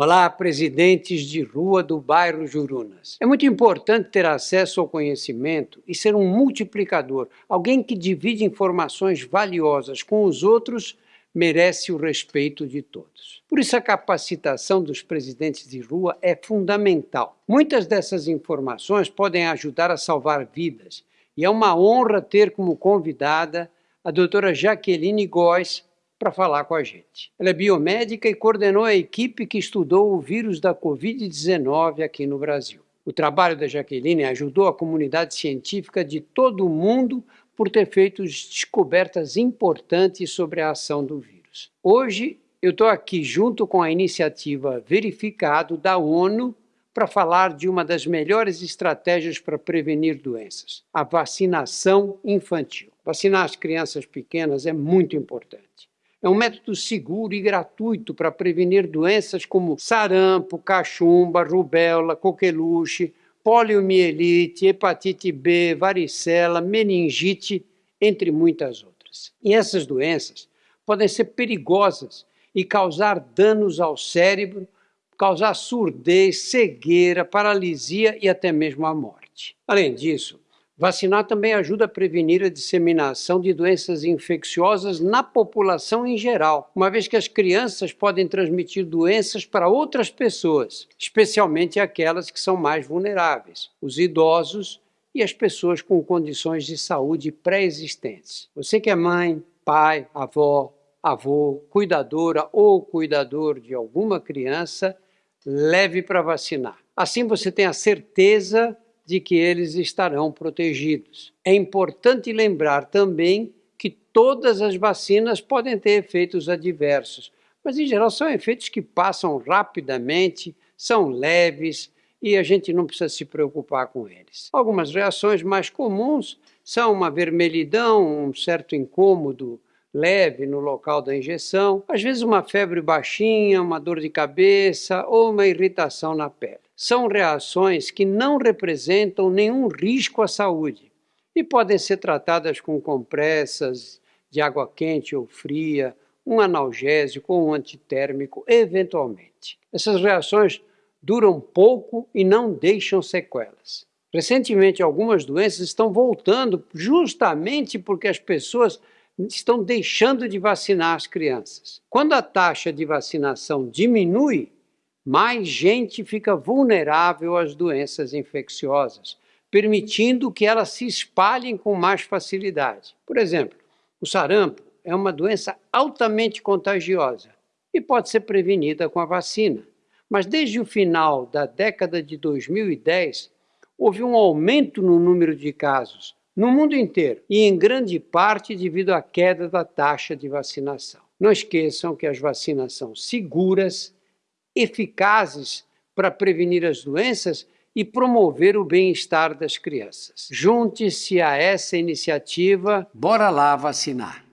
Olá, presidentes de rua do bairro Jurunas. É muito importante ter acesso ao conhecimento e ser um multiplicador. Alguém que divide informações valiosas com os outros merece o respeito de todos. Por isso, a capacitação dos presidentes de rua é fundamental. Muitas dessas informações podem ajudar a salvar vidas e é uma honra ter como convidada a doutora Jaqueline Góes, para falar com a gente. Ela é biomédica e coordenou a equipe que estudou o vírus da Covid-19 aqui no Brasil. O trabalho da Jaqueline ajudou a comunidade científica de todo o mundo por ter feito descobertas importantes sobre a ação do vírus. Hoje, eu estou aqui junto com a iniciativa Verificado da ONU para falar de uma das melhores estratégias para prevenir doenças, a vacinação infantil. Vacinar as crianças pequenas é muito importante. É um método seguro e gratuito para prevenir doenças como sarampo, cachumba, rubéola, coqueluche, poliomielite, hepatite B, varicela, meningite, entre muitas outras. E essas doenças podem ser perigosas e causar danos ao cérebro, causar surdez, cegueira, paralisia e até mesmo a morte. Além disso, Vacinar também ajuda a prevenir a disseminação de doenças infecciosas na população em geral, uma vez que as crianças podem transmitir doenças para outras pessoas, especialmente aquelas que são mais vulneráveis, os idosos e as pessoas com condições de saúde pré-existentes. Você que é mãe, pai, avó, avô, cuidadora ou cuidador de alguma criança, leve para vacinar. Assim você tem a certeza de que eles estarão protegidos. É importante lembrar também que todas as vacinas podem ter efeitos adversos, mas em geral são efeitos que passam rapidamente, são leves e a gente não precisa se preocupar com eles. Algumas reações mais comuns são uma vermelhidão, um certo incômodo leve no local da injeção, às vezes uma febre baixinha, uma dor de cabeça ou uma irritação na pele. São reações que não representam nenhum risco à saúde e podem ser tratadas com compressas de água quente ou fria, um analgésico ou um antitérmico, eventualmente. Essas reações duram pouco e não deixam sequelas. Recentemente, algumas doenças estão voltando justamente porque as pessoas estão deixando de vacinar as crianças. Quando a taxa de vacinação diminui, mais gente fica vulnerável às doenças infecciosas, permitindo que elas se espalhem com mais facilidade. Por exemplo, o sarampo é uma doença altamente contagiosa e pode ser prevenida com a vacina. Mas desde o final da década de 2010, houve um aumento no número de casos, no mundo inteiro e em grande parte devido à queda da taxa de vacinação. Não esqueçam que as vacinas são seguras, eficazes para prevenir as doenças e promover o bem-estar das crianças. Junte-se a essa iniciativa. Bora lá vacinar!